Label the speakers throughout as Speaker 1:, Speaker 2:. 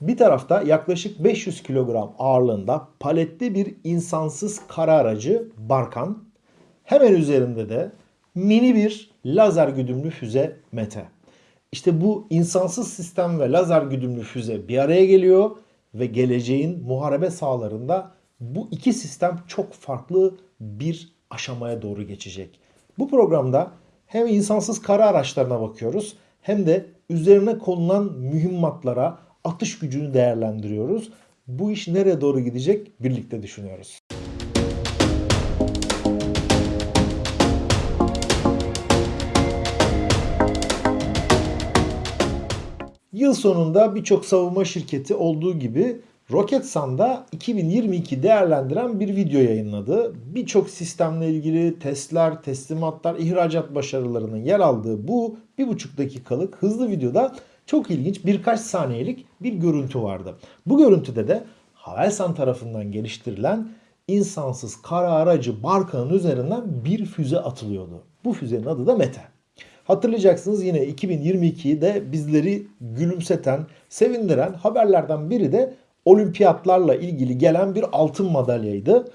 Speaker 1: Bir tarafta yaklaşık 500 kilogram ağırlığında paletli bir insansız kara aracı Barkan. Hemen üzerinde de mini bir lazer güdümlü füze Mete. İşte bu insansız sistem ve lazer güdümlü füze bir araya geliyor ve geleceğin muharebe sahalarında bu iki sistem çok farklı bir aşamaya doğru geçecek. Bu programda hem insansız kara araçlarına bakıyoruz hem de üzerine konulan mühimmatlara atış gücünü değerlendiriyoruz. Bu iş nereye doğru gidecek birlikte düşünüyoruz. Yıl sonunda birçok savunma şirketi olduğu gibi Roketsan'da 2022 değerlendiren bir video yayınladı. Birçok sistemle ilgili testler, teslimatlar, ihracat başarılarının yer aldığı bu 1,5 dakikalık hızlı videoda çok ilginç birkaç saniyelik bir görüntü vardı. Bu görüntüde de Havelsan tarafından geliştirilen insansız kara aracı Barka'nın üzerinden bir füze atılıyordu. Bu füzenin adı da Mete. Hatırlayacaksınız yine 2022'de bizleri gülümseten, sevindiren haberlerden biri de olimpiyatlarla ilgili gelen bir altın madalyaydı.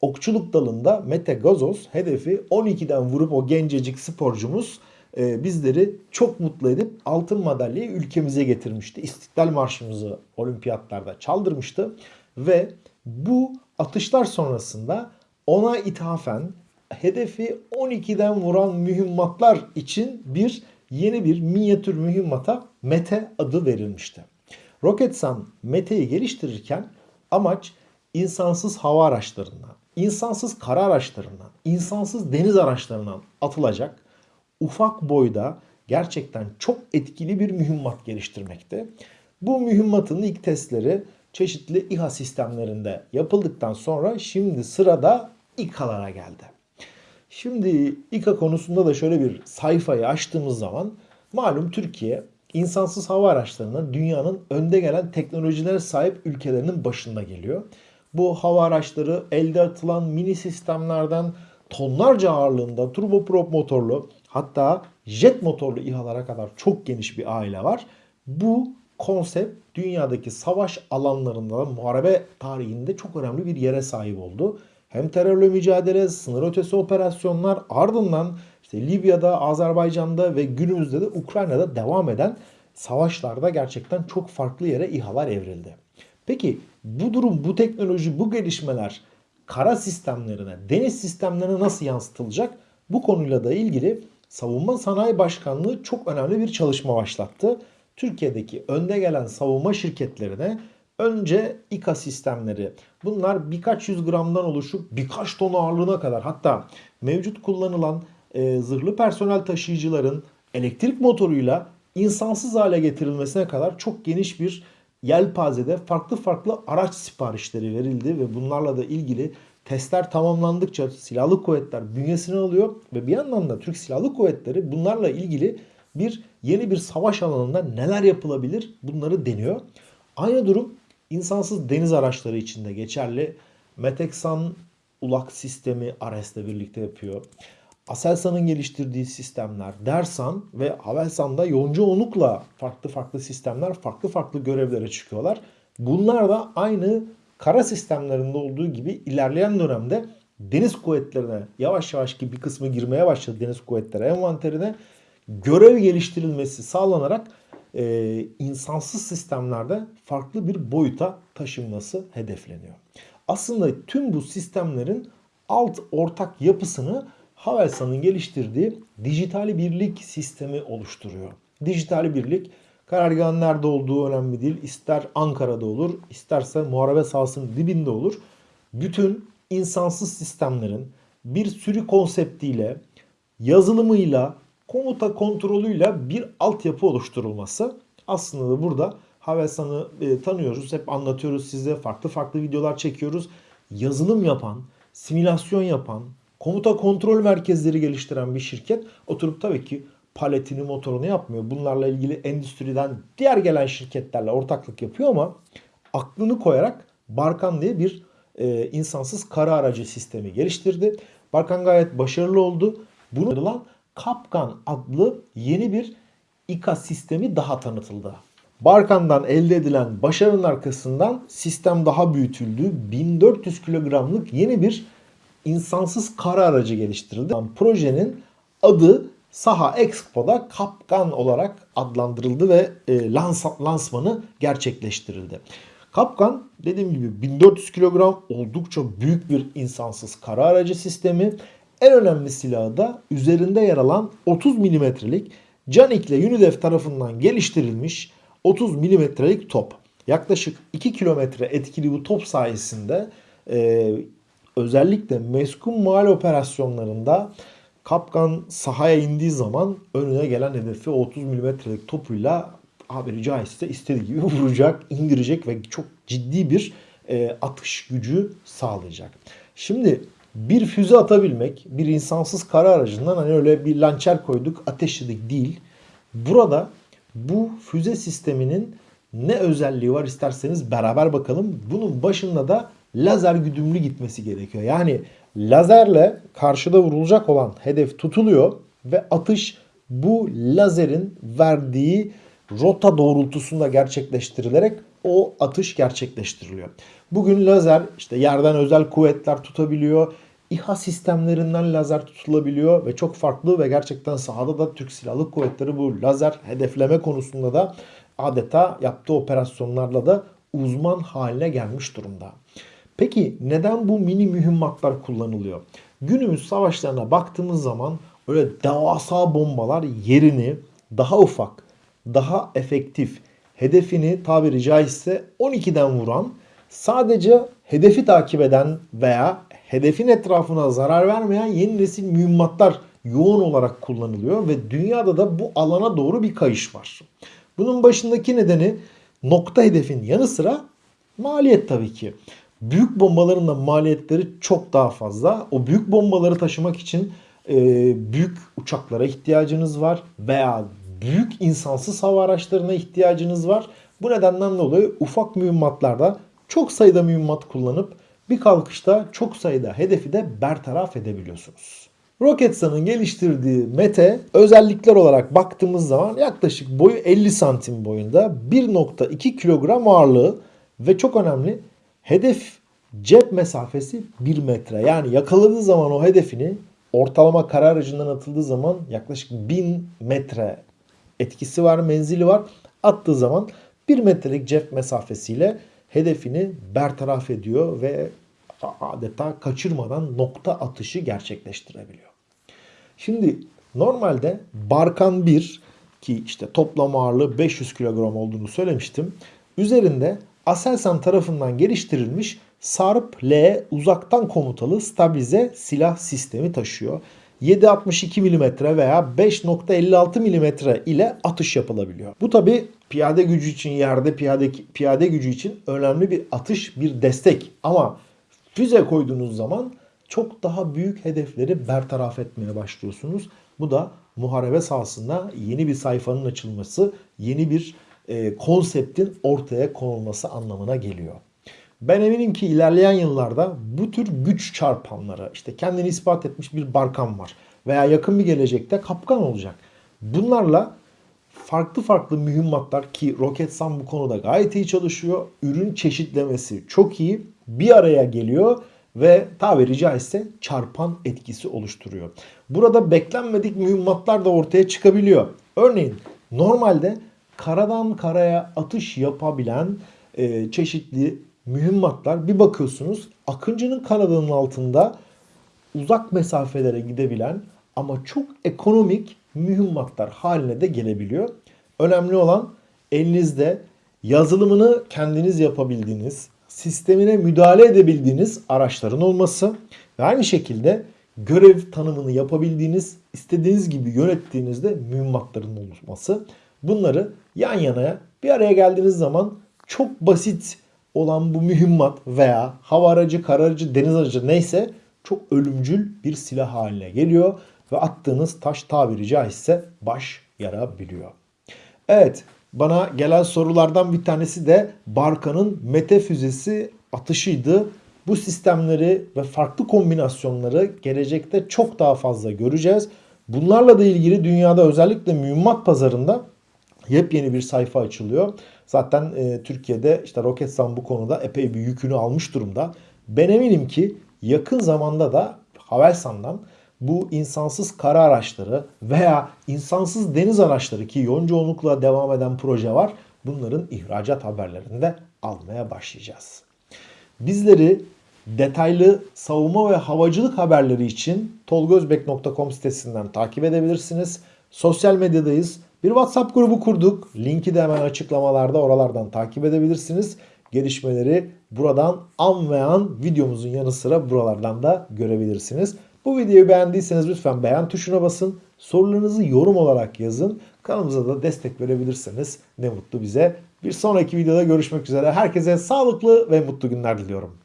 Speaker 1: Okçuluk dalında Mete Gazoz hedefi 12'den vurup o gencecik sporcumuz bizleri çok mutlu edip altın madalyayı ülkemize getirmişti. İstiklal Marşımızı olimpiyatlarda çaldırmıştı ve bu atışlar sonrasında ona ithafen hedefi 12'den vuran mühimmatlar için bir yeni bir minyatür mühimmata Mete adı verilmişti. Roketsan Mete'yi geliştirirken amaç insansız hava araçlarından, insansız kara araçlarından, insansız deniz araçlarından atılacak ufak boyda gerçekten çok etkili bir mühimmat geliştirmekte. Bu mühimmatın ilk testleri çeşitli İHA sistemlerinde yapıldıktan sonra şimdi sırada İKA'lara geldi. Şimdi İKA konusunda da şöyle bir sayfayı açtığımız zaman malum Türkiye insansız hava araçlarının dünyanın önde gelen teknolojilere sahip ülkelerinin başında geliyor. Bu hava araçları elde atılan mini sistemlerden tonlarca ağırlığında turboprop motorlu hatta jet motorlu İHA'lara kadar çok geniş bir aile var. Bu konsept dünyadaki savaş alanlarında muharebe tarihinde çok önemli bir yere sahip oldu. Hem terörle mücadele, sınır ötesi operasyonlar ardından işte Libya'da, Azerbaycan'da ve günümüzde de Ukrayna'da devam eden savaşlarda gerçekten çok farklı yere İHA'lar evrildi. Peki bu durum, bu teknoloji, bu gelişmeler kara sistemlerine, deniz sistemlerine nasıl yansıtılacak? Bu konuyla da ilgili Savunma Sanayi Başkanlığı çok önemli bir çalışma başlattı. Türkiye'deki önde gelen savunma şirketlerine önce İKA sistemleri bunlar birkaç yüz gramdan oluşup birkaç ton ağırlığına kadar hatta mevcut kullanılan e, zırhlı personel taşıyıcıların elektrik motoruyla insansız hale getirilmesine kadar çok geniş bir yelpazede farklı farklı araç siparişleri verildi ve bunlarla da ilgili testler tamamlandıkça silahlı kuvvetler bünyesine alıyor ve bir yandan da Türk Silahlı Kuvvetleri bunlarla ilgili bir yeni bir savaş alanında neler yapılabilir bunları deniyor. Aynı durum insansız deniz araçları için de geçerli. Meteksan ulak sistemi Ares'le birlikte yapıyor. Aselsan'ın geliştirdiği sistemler, Dersan ve Havelsan'da yonca onukla farklı farklı sistemler farklı farklı görevlere çıkıyorlar. Bunlar da aynı kara sistemlerinde olduğu gibi ilerleyen dönemde deniz kuvvetlerine yavaş yavaş ki bir kısmı girmeye başladı deniz kuvvetleri envanterine görev geliştirilmesi sağlanarak e, insansız sistemlerde farklı bir boyuta taşınması hedefleniyor. Aslında tüm bu sistemlerin alt ortak yapısını Havelsan'ın geliştirdiği dijital birlik sistemi oluşturuyor. Dijital birlik karargahın nerede olduğu önemli değil. İster Ankara'da olur, isterse muharebe sahasının dibinde olur. Bütün insansız sistemlerin bir sürü konseptiyle, yazılımıyla, komuta kontrolüyle bir altyapı oluşturulması. Aslında da burada Havelsan'ı e, tanıyoruz. Hep anlatıyoruz size. Farklı farklı videolar çekiyoruz. Yazılım yapan, simülasyon yapan, komuta kontrol merkezleri geliştiren bir şirket oturup tabii ki paletini motorunu yapmıyor. Bunlarla ilgili endüstriden diğer gelen şirketlerle ortaklık yapıyor ama aklını koyarak Barkan diye bir e, insansız kara aracı sistemi geliştirdi. Barkan gayet başarılı oldu. Bunu alınan Kapkan adlı yeni bir İKA sistemi daha tanıtıldı. Barkan'dan elde edilen başarının arkasından sistem daha büyütüldü. 1400 kilogramlık yeni bir insansız kara aracı geliştirildi. Projenin adı Saha Expo'da Kapkan olarak adlandırıldı ve e, lans lansmanı gerçekleştirildi. Kapkan dediğim gibi 1400 kilogram oldukça büyük bir insansız kara aracı sistemi. En önemli silahı da üzerinde yer alan 30 milimetrelik Canik ile Unidev tarafından geliştirilmiş 30 milimetrelik top. Yaklaşık 2 kilometre etkili bu top sayesinde e, özellikle meskun mal operasyonlarında Kapkan sahaya indiği zaman önüne gelen hedefi 30 milimetrelik topuyla haberi caizse istediği gibi vuracak, indirecek ve çok ciddi bir e, atış gücü sağlayacak. Şimdi bir füze atabilmek bir insansız kara aracından hani öyle bir lançer koyduk ateşledik değil. Burada bu füze sisteminin ne özelliği var isterseniz beraber bakalım. Bunun başında da lazer güdümlü gitmesi gerekiyor. Yani lazerle karşıda vurulacak olan hedef tutuluyor ve atış bu lazerin verdiği rota doğrultusunda gerçekleştirilerek o atış gerçekleştiriliyor. Bugün lazer işte yerden özel kuvvetler tutabiliyor. İHA sistemlerinden lazer tutulabiliyor ve çok farklı ve gerçekten sahada da Türk Silahlı Kuvvetleri bu lazer hedefleme konusunda da adeta yaptığı operasyonlarla da uzman haline gelmiş durumda. Peki neden bu mini mühimmatlar kullanılıyor? Günümüz savaşlarına baktığımız zaman öyle devasa bombalar yerini daha ufak, daha efektif, hedefini tabiri caizse 12'den vuran, sadece hedefi takip eden veya hedefin etrafına zarar vermeyen yeni nesil mühimmatlar yoğun olarak kullanılıyor ve dünyada da bu alana doğru bir kayış var. Bunun başındaki nedeni nokta hedefin yanı sıra maliyet tabii ki. Büyük bombaların da maliyetleri çok daha fazla. O büyük bombaları taşımak için e, büyük uçaklara ihtiyacınız var veya büyük insansız hava araçlarına ihtiyacınız var. Bu nedenden dolayı ufak mühimmatlarda çok sayıda mühimmat kullanıp bir kalkışta çok sayıda hedefi de bertaraf edebiliyorsunuz. Roketsan'ın geliştirdiği Mete özellikler olarak baktığımız zaman yaklaşık boyu 50 santim boyunda 1.2 kilogram ağırlığı ve çok önemli hedef cep mesafesi 1 metre. Yani yakaladığı zaman o hedefini ortalama kara aracından atıldığı zaman yaklaşık 1000 metre etkisi var, menzili var. Attığı zaman 1 metrelik cep mesafesiyle hedefini bertaraf ediyor ve adeta kaçırmadan nokta atışı gerçekleştirebiliyor. Şimdi normalde Barkan 1 ki işte toplam ağırlığı 500 kilogram olduğunu söylemiştim. Üzerinde Aselsan tarafından geliştirilmiş Sarp L uzaktan komutalı stabilize silah sistemi taşıyor. 7.62 mm veya 5.56 mm ile atış yapılabiliyor. Bu tabi piyade gücü için yerde piyade piyade gücü için önemli bir atış, bir destek. Ama füze koyduğunuz zaman çok daha büyük hedefleri bertaraf etmeye başlıyorsunuz. Bu da muharebe sahasında yeni bir sayfanın açılması, yeni bir e, konseptin ortaya konulması anlamına geliyor. Ben eminim ki ilerleyen yıllarda bu tür güç çarpanları işte kendini ispat etmiş bir Barkan var veya yakın bir gelecekte Kapkan olacak. Bunlarla farklı farklı mühimmatlar ki Roketsan bu konuda gayet iyi çalışıyor. Ürün çeşitlemesi çok iyi. Bir araya geliyor ve tabiri caizse çarpan etkisi oluşturuyor. Burada beklenmedik mühimmatlar da ortaya çıkabiliyor. Örneğin normalde karadan karaya atış yapabilen e, çeşitli mühimmatlar bir bakıyorsunuz Akıncı'nın kanadının altında uzak mesafelere gidebilen ama çok ekonomik mühimmatlar haline de gelebiliyor. Önemli olan elinizde yazılımını kendiniz yapabildiğiniz, sistemine müdahale edebildiğiniz araçların olması ve aynı şekilde görev tanımını yapabildiğiniz, istediğiniz gibi yönettiğinizde mühimmatların olması. Bunları yan yanaya bir araya geldiğiniz zaman çok basit olan bu mühimmat veya hava aracı, kara aracı, deniz aracı neyse çok ölümcül bir silah haline geliyor ve attığınız taş tabiri caizse baş yarabiliyor. Evet bana gelen sorulardan bir tanesi de Barka'nın Mete füzesi atışıydı. Bu sistemleri ve farklı kombinasyonları gelecekte çok daha fazla göreceğiz. Bunlarla da ilgili dünyada özellikle mühimmat pazarında yepyeni bir sayfa açılıyor. Zaten e, Türkiye'de işte Roketsan bu konuda epey bir yükünü almış durumda. Ben eminim ki yakın zamanda da Havelsan'dan bu insansız kara araçları veya insansız deniz araçları ki yoğun çoğunlukla devam eden proje var. Bunların ihracat haberlerini de almaya başlayacağız. Bizleri detaylı savunma ve havacılık haberleri için tolgozbek.com sitesinden takip edebilirsiniz. Sosyal medyadayız. Bir WhatsApp grubu kurduk. Linki de hemen açıklamalarda oralardan takip edebilirsiniz. Gelişmeleri buradan an ve an videomuzun yanı sıra buralardan da görebilirsiniz. Bu videoyu beğendiyseniz lütfen beğen tuşuna basın. Sorularınızı yorum olarak yazın. Kanalımıza da destek verebilirseniz ne mutlu bize. Bir sonraki videoda görüşmek üzere. Herkese sağlıklı ve mutlu günler diliyorum.